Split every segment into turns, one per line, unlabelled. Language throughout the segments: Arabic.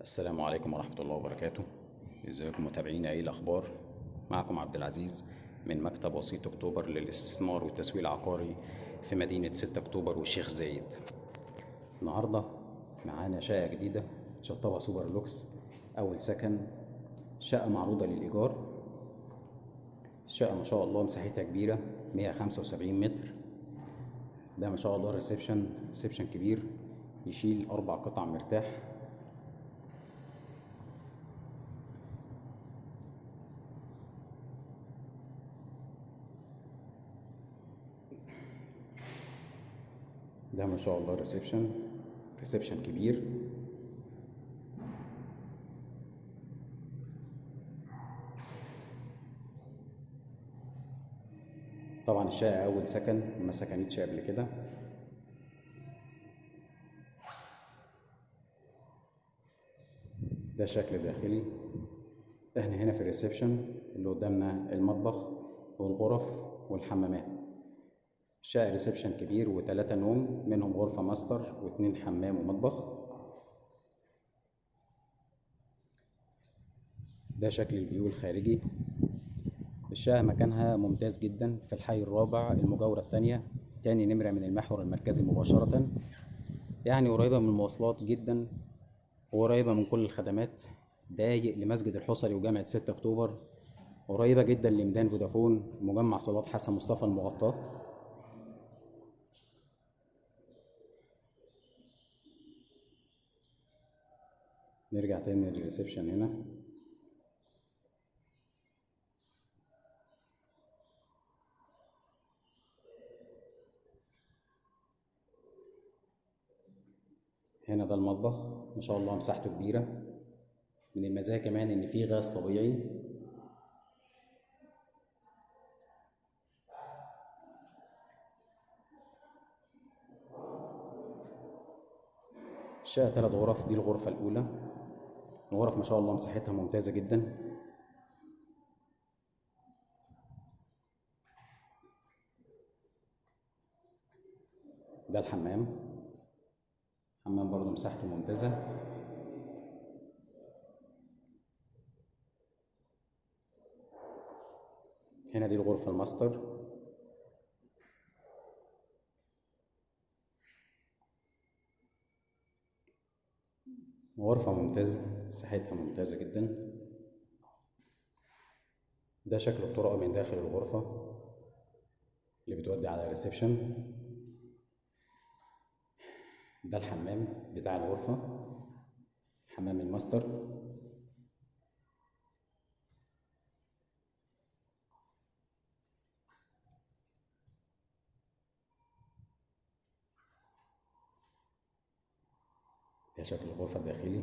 السلام عليكم ورحمة الله وبركاته. إزيكم متابعينا إيه الأخبار؟ معكم عبد العزيز من مكتب وسيط أكتوبر للاستثمار والتسويق العقاري في مدينة 6 أكتوبر والشيخ زايد. النهاردة معانا شقة جديدة شطبها super lux أول سكن شقة معروضة للإيجار الشقة ما شاء الله مساحتها كبيرة 175 متر. ده ما شاء الله reception reception كبير يشيل أربع قطع مرتاح. ده ما شاء الله reception reception كبير. طبعا الشقة أول سكن ما سكنتش قبل كده. ده شكل داخلي. إحنا هنا في ال reception اللي قدامنا المطبخ والغرف والحمامات. شقة reception كبير وتلاتة نوم منهم غرفة ماستر واتنين حمام ومطبخ. ده شكل ال view الخارجي. الشقة مكانها ممتاز جدا في الحي الرابع المجاورة التانية. تاني نمرة من المحور المركزي مباشرة. يعني قريبة من المواصلات جدا وقريبة من كل الخدمات. دايق لمسجد الحصري وجامعة 6 أكتوبر. قريبة جدا لميدان فودافون مجمع صالات حسن مصطفى المغطاة. نرجع تاني للريسبشن هنا. هنا ده المطبخ ما شاء الله مساحته كبيرة. من المزايا كمان إن فيه غاز طبيعي. الشقة تلات غرف دي الغرفة الأولى. الغرف ما شاء الله مساحتها ممتازة جدا. ده الحمام. حمام برضو مساحته ممتازة. هنا دي الغرفة الماستر. غرفة ممتازة. مساحتها ممتازة جدا. ده شكل الطرق من داخل الغرفة اللي بتودي على ال reception ده الحمام بتاع الغرفة حمام الماستر. ده شكل الغرفة الداخلي.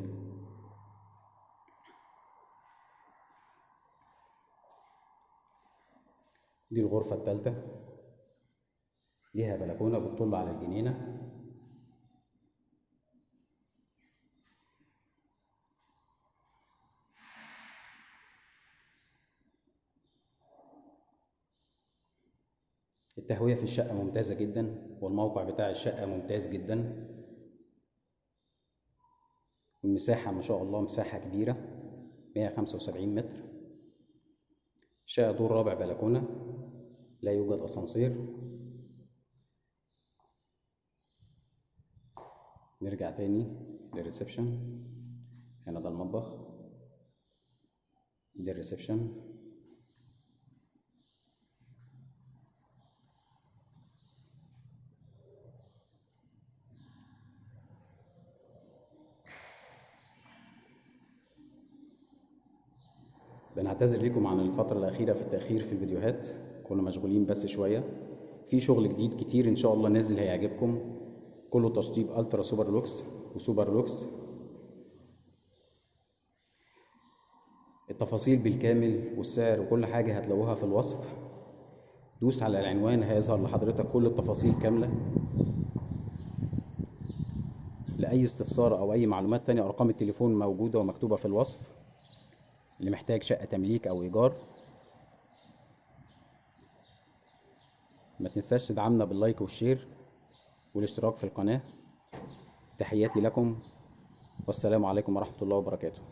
دي الغرفة التالتة. ليها بلكونة بتطل على الجنينة. التهوية في الشقة ممتازة جدا والموقع بتاع الشقة ممتاز جدا. المساحة ما شاء الله مساحة كبيرة 175 متر. شقة دور رابع بلكونة. لا يوجد أسانسير. نرجع تاني لل reception. هنا ده المطبخ. دي ال reception. بنعتذر لكم عن الفترة الأخيرة في التأخير في الفيديوهات. كنا مشغولين بس شوية. في شغل جديد كتير إن شاء الله نازل هيعجبكم. كله تشطيب ألترا سوبر لوكس وسوبر لوكس. التفاصيل بالكامل والسعر وكل حاجة هتلاقوها في الوصف. دوس على العنوان هيظهر لحضرتك كل التفاصيل كاملة. لأي استفسار أو أي معلومات تانية أرقام التليفون موجودة ومكتوبة في الوصف. اللي محتاج شقة تمليك أو إيجار تنساش تدعمنا باللايك والشير والاشتراك في القناة. تحياتي لكم. والسلام عليكم ورحمة الله وبركاته.